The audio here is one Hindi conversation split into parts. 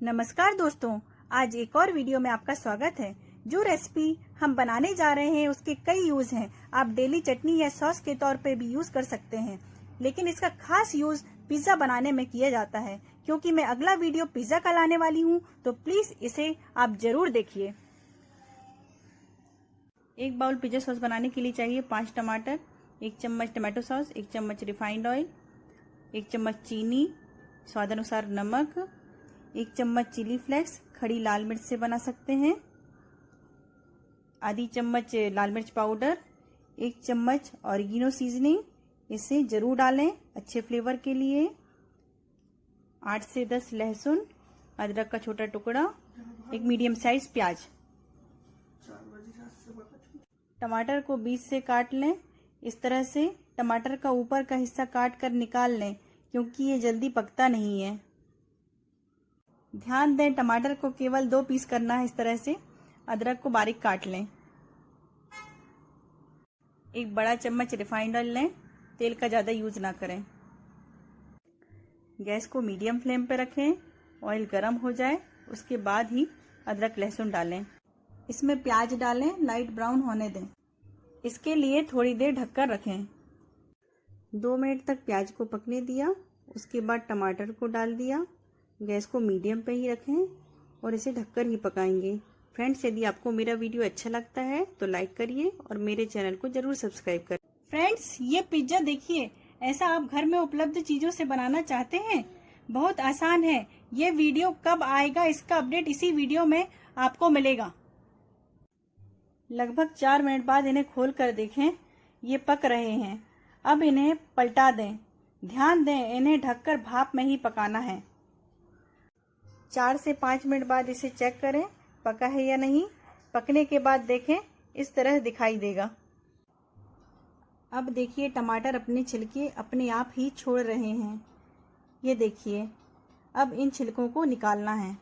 नमस्कार दोस्तों, आज एक और वीडियो में आपका स्वागत है। जो रेसिपी हम बनाने जा रहे हैं, उसके कई यूज़ हैं। आप डेली चटनी या सॉस के तौर पे भी यूज़ कर सकते हैं। लेकिन इसका खास यूज़ पिज्जा बनाने में किया जाता है, क्योंकि मैं अगला वीडियो पिज्जा का लाने वाली हूँ तो प्लीज़ इसे आप ज़रूर देखिए। एक बाउल पिज्जा सॉस बनाने के लिए चाहिए पाँच टमाटर, एक चम्मच टमाटो सॉस एक चम्मच रिफाइंड ऑयल एक चम्मच चीनी, स्वाद अनुसार नमक एक चम्मच चिली फ्लेक्स, खड़ी लाल मिर्च से बना सकते हैं। आधी चम्मच लाल मिर्च पाउडर, एक चम्मच ऑरिगिनो सीजनिंग, इसे ज़रूर डालें अच्छे फ्लेवर के लिए। आठ से दस लहसुन, अदरक का छोटा टुकड़ा, एक मीडियम साइज़ प्याज। टमाटर को बीच से काट लें। इस तरह से टमाटर का ऊपर का हिस्सा काट कर निकाल लें, क्योंकि ये जल्दी पकता नहीं है। ध्यान दें, टमाटर को केवल दो पीस करना है इस तरह से। अदरक को बारीक काट लें। एक बड़ा चम्मच रिफाइंड ऑयल लें। तेल का ज़्यादा यूज़ ना करें। गैस को मीडियम फ्लेम पर रखें। ऑयल गर्म हो जाए, उसके बाद ही अदरक, लहसुन डालें। इसमें प्याज डालें, लाइट ब्राउन होने दें। इसके लिए थोड़ी देर ढककर रखें। दो मिनट तक प्याज को पकने दिया, उसके बाद टमाटर को डाल दिया। गैस को मीडियम पे ही रखें और इसे ढककर ही पकाएँगे। फ्रेंड्स, यदि आपको मेरा वीडियो अच्छा लगता है तो लाइक करिए और मेरे चैनल को ज़रूर सब्सक्राइब करें फ्रेंड्स, ये पिज्जा देखिए, ऐसा आप घर में उपलब्ध चीज़ों से बनाना चाहते हैं? बहुत आसान है। ये वीडियो कब आएगा, इसका अपडेट इसी वीडियो में आपको मिलेगा। लगभग चार मिनट बाद इन्हें खोल कर देखें। ये पक रहे हैं। अब इन्हें पलटा दें। ध्यान दें, इन्हें ढककर भाप में ही पकाना है। चार से पाँच मिनट बाद इसे चेक करें, पका है या नहीं। पकने के बाद देखें, इस तरह दिखाई देगा। अब देखिए, टमाटर अपने छिलके अपने आप ही छोड़ रहे हैं। ये देखिए, अब इन छिलकों को निकालना है।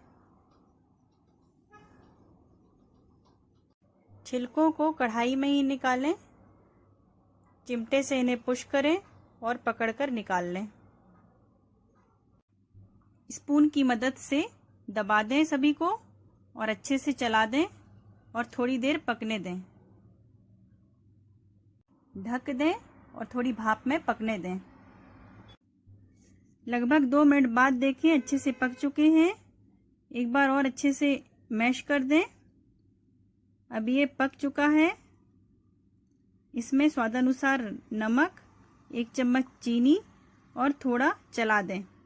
छिलकों को कढ़ाई में ही निकालें, चिमटे से इन्हें पुश करें और पकड़कर निकाल लें। स्पून की मदद से दबा दें सभी को और अच्छे से चला दें और थोड़ी देर पकने दें। ढक दें और थोड़ी भाप में पकने दें। लगभग दो मिनट बाद देखें अच्छे से पक चुके हैं। एक बार और अच्छे से मैश कर दें। अब ये पक चुका है। इसमें स्वादानुसार नमक, एक चम्मच चीनी और थोड़ा चला दें।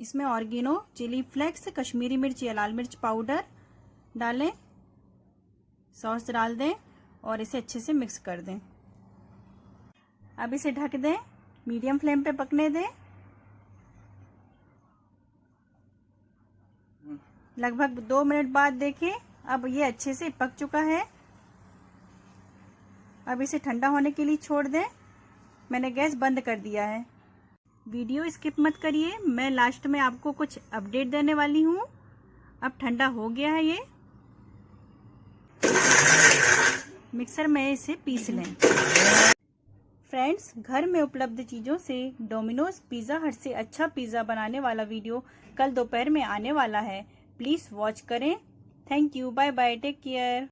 इसमें ऑर्गेनो, चिली फ्लेक्स, कश्मीरी मिर्च, या लाल मिर्च पाउडर डालें, सॉस डाल दें और इसे अच्छे से मिक्स कर दें। अब इसे ढक दें, मीडियम फ्लेम पे पकने दें। लगभग दो मिनट बाद देखें, अब ये अच्छे से पक चुका है। अब इसे ठंडा होने के लिए छोड़ दें। मैंने गैस बंद कर दिया है। वीडियो स्किप मत करिए, मैं लास्ट में आपको कुछ अपडेट देने वाली हूँ। अब ठंडा हो गया है ये। मिक्सर में इसे पीस लें। फ्रेंड्स, घर में उपलब्ध चीज़ों से डोमिनोज पिज़्ज़ा हट से अच्छा पिज़्ज़ा बनाने वाला वीडियो कल दोपहर में आने वाला है। प्लीज़ वॉच करें। Thank you bye bye take care.